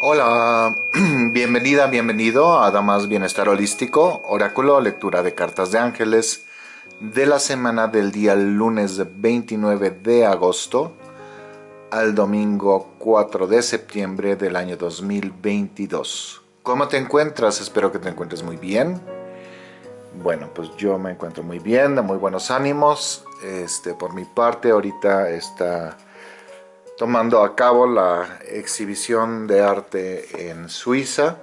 Hola, bienvenida, bienvenido a Damas Bienestar Holístico, Oráculo, lectura de cartas de ángeles de la semana del día lunes 29 de agosto al domingo 4 de septiembre del año 2022. ¿Cómo te encuentras? Espero que te encuentres muy bien. Bueno, pues yo me encuentro muy bien, de muy buenos ánimos. Este, por mi parte, ahorita está tomando a cabo la exhibición de arte en Suiza,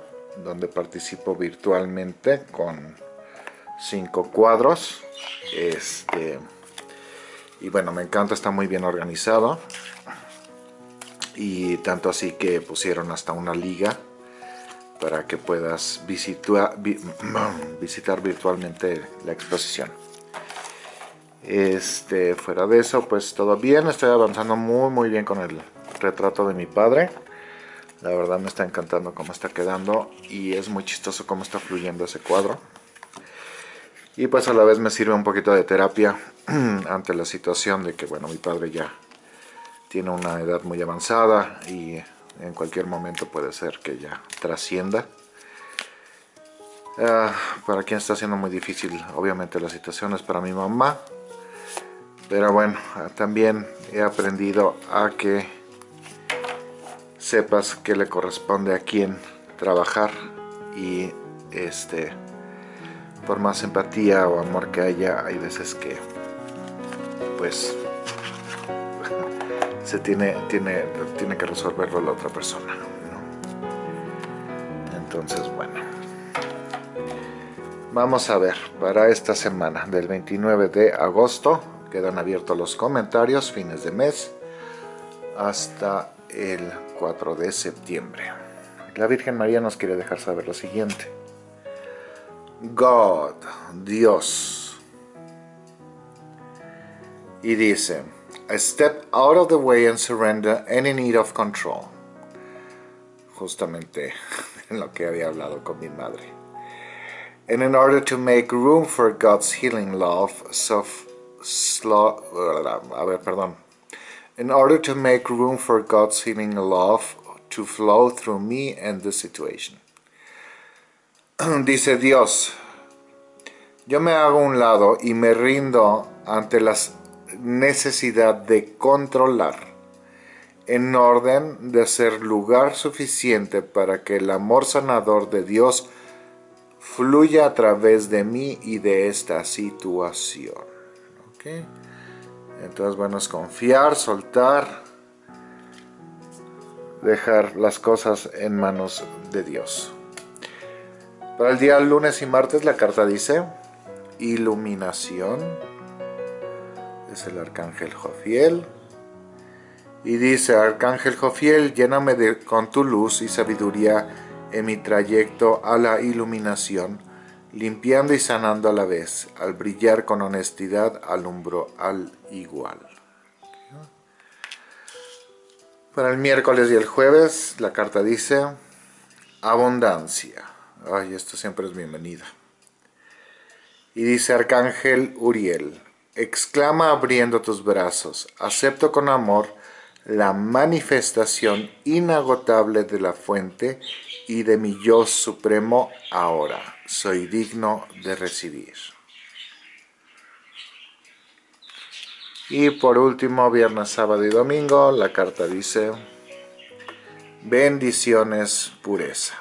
donde participo virtualmente con cinco cuadros. Este, y bueno, me encanta, está muy bien organizado. Y tanto así que pusieron hasta una liga para que puedas visitar, visitar virtualmente la exposición. Este, fuera de eso, pues todo bien, estoy avanzando muy muy bien con el retrato de mi padre. La verdad me está encantando cómo está quedando y es muy chistoso cómo está fluyendo ese cuadro. Y pues a la vez me sirve un poquito de terapia ante la situación de que, bueno, mi padre ya tiene una edad muy avanzada y en cualquier momento puede ser que ya trascienda. Ah, para quien está siendo muy difícil, obviamente la situación es para mi mamá, pero bueno, también he aprendido a que sepas que le corresponde a quién trabajar y este por más empatía o amor que haya, hay veces que pues se tiene, tiene, tiene que resolverlo la otra persona. Entonces, bueno. Vamos a ver, para esta semana del 29 de agosto Quedan abiertos los comentarios, fines de mes, hasta el 4 de septiembre. La Virgen María nos quiere dejar saber lo siguiente. God, Dios. Y dice, I step out of the way and surrender any need of control. Justamente en lo que había hablado con mi madre. And in order to make room for God's healing love, soft a ver, perdón. In order to make room for God's healing love to flow through me and the situation. Dice Dios, yo me hago un lado y me rindo ante la necesidad de controlar en orden de ser lugar suficiente para que el amor sanador de Dios fluya a través de mí y de esta situación. Entonces, bueno, es confiar, soltar, dejar las cosas en manos de Dios. Para el día lunes y martes la carta dice iluminación. Es el arcángel Jofiel. Y dice, arcángel Jofiel, lléname de, con tu luz y sabiduría en mi trayecto a la iluminación limpiando y sanando a la vez, al brillar con honestidad alumbro al igual. Para el miércoles y el jueves la carta dice abundancia. Ay, esto siempre es bienvenida. Y dice Arcángel Uriel, exclama abriendo tus brazos, acepto con amor la manifestación inagotable de la fuente y de mi yo supremo ahora soy digno de recibir. Y por último, viernes, sábado y domingo, la carta dice, bendiciones, pureza.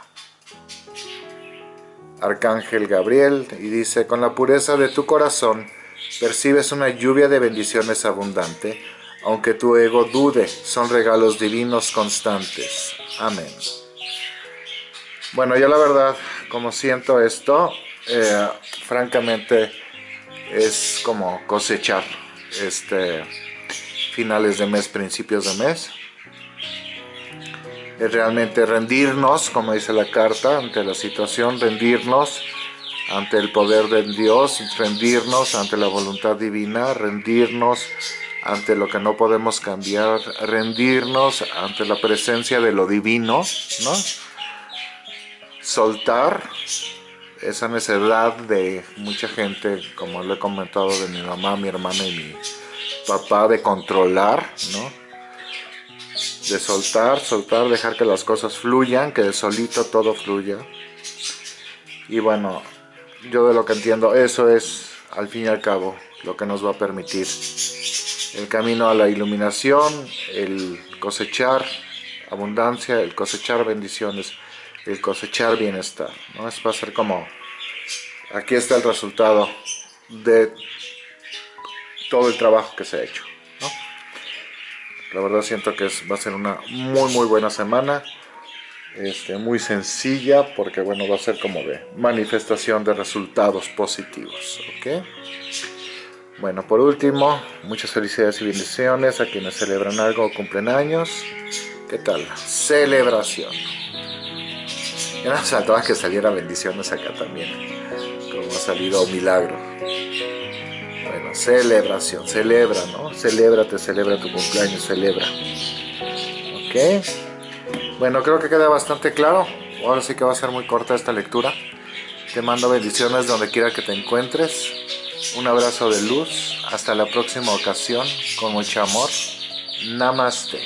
Arcángel Gabriel, y dice, con la pureza de tu corazón, percibes una lluvia de bendiciones abundante, aunque tu ego dude, son regalos divinos constantes. Amén. Bueno, yo la verdad, como siento esto, eh, francamente es como cosechar este finales de mes, principios de mes. Es realmente rendirnos, como dice la carta, ante la situación, rendirnos ante el poder de Dios, rendirnos ante la voluntad divina, rendirnos ante lo que no podemos cambiar, rendirnos ante la presencia de lo divino, ¿no? soltar esa necesidad de mucha gente, como le he comentado de mi mamá, mi hermana y mi papá, de controlar, ¿no? de soltar, soltar, dejar que las cosas fluyan, que de solito todo fluya. Y bueno, yo de lo que entiendo, eso es al fin y al cabo lo que nos va a permitir el camino a la iluminación, el cosechar abundancia, el cosechar bendiciones, el cosechar bienestar. ¿no? Es va a ser como, aquí está el resultado de todo el trabajo que se ha hecho. La verdad siento que va a ser una muy muy buena semana. Este, muy sencilla porque bueno va a ser como de manifestación de resultados positivos. Bueno, por último, muchas felicidades y bendiciones a quienes celebran algo o cumplen años. ¿Qué tal? Celebración. Ya nos faltaba que saliera bendiciones acá también, como ha salido milagro. Bueno, celebración, celebra, ¿no? Celébrate, celebra tu cumpleaños, celebra. ¿Ok? Bueno, creo que queda bastante claro. Ahora sí que va a ser muy corta esta lectura. Te mando bendiciones donde quiera que te encuentres. Un abrazo de luz. Hasta la próxima ocasión. Con mucho amor. Namaste.